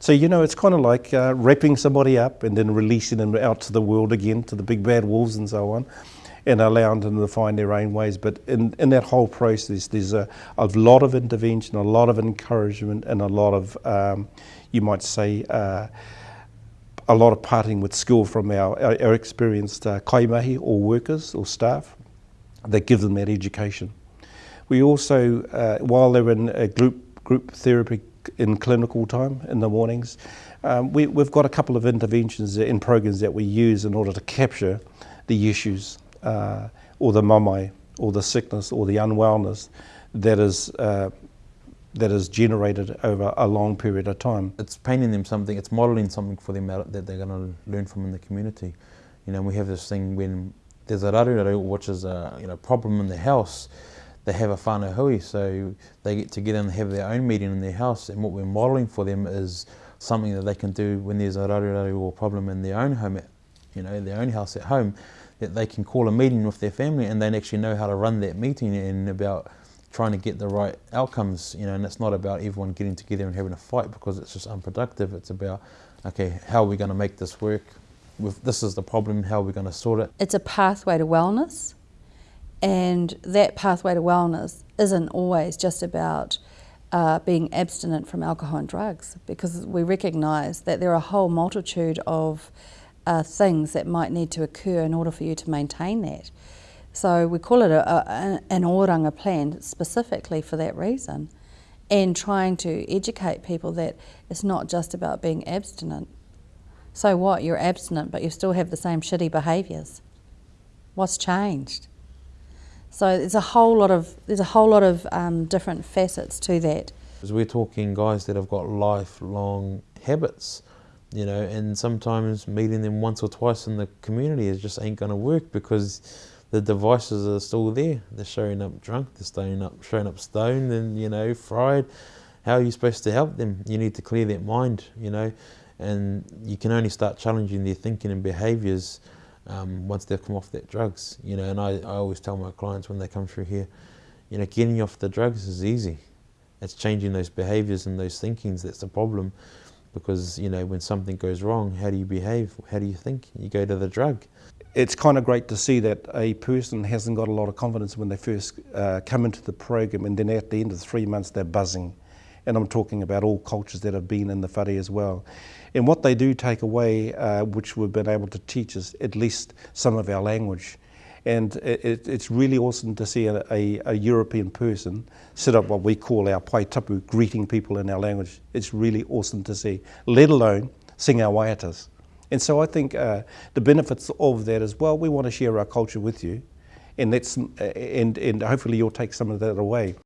So, you know, it's kind of like uh, wrapping somebody up and then releasing them out to the world again, to the big bad wolves and so on, and allowing them to find their own ways. But in, in that whole process, there's a, a lot of intervention, a lot of encouragement, and a lot of, um, you might say, uh, a lot of parting with skill from our, our, our experienced uh, kaimahi or workers or staff that give them that education. We also, uh, while they're in a group, group therapy in clinical time in the mornings. Um, we, have got a couple of interventions in programs that we use in order to capture the issues uh, or the mamae or the sickness or the unwellness that is uh, that is generated over a long period of time. It's painting them something, it's modelling something for them that they're going to learn from in the community. You know, we have this thing when there's a raruraru, which is a you know problem in the house, they have a whānau so they get together and have their own meeting in their house, and what we're modelling for them is something that they can do when there's a raruraru or problem in their own home, at, you know, their own house at home, that they can call a meeting with their family and they actually know how to run that meeting and about trying to get the right outcomes, you know, and it's not about everyone getting together and having a fight because it's just unproductive. It's about, okay, how are we going to make this work? With, this is the problem, how are we going to sort it? It's a pathway to wellness and that pathway to wellness isn't always just about uh, being abstinent from alcohol and drugs because we recognise that there are a whole multitude of uh, things that might need to occur in order for you to maintain that. So we call it a, a, an oranga plan specifically for that reason and trying to educate people that it's not just about being abstinent. So what, you're abstinent but you still have the same shitty behaviours. What's changed? So there's a whole lot of there's a whole lot of um, different facets to that. Because we're talking guys that have got lifelong habits, you know, and sometimes meeting them once or twice in the community is just ain't to work because the devices are still there. They're showing up drunk, they're showing up, showing up stoned and, you know, fried. How are you supposed to help them? You need to clear that mind, you know, and you can only start challenging their thinking and behaviours um, once they've come off that drugs. You know, and I, I always tell my clients when they come through here, you know, getting off the drugs is easy. It's changing those behaviours and those thinkings that's the problem. Because, you know, when something goes wrong, how do you behave? How do you think? You go to the drug. It's kind of great to see that a person hasn't got a lot of confidence when they first uh, come into the program and then at the end of three months they're buzzing. And I'm talking about all cultures that have been in the whare as well. And what they do take away, uh, which we've been able to teach, is at least some of our language. And it, it's really awesome to see a, a, a, European person set up what we call our pai tapu, greeting people in our language. It's really awesome to see, let alone sing our waiatas. And so I think uh, the benefits of that as well, we want to share our culture with you. And, that's, and, and hopefully you'll take some of that away.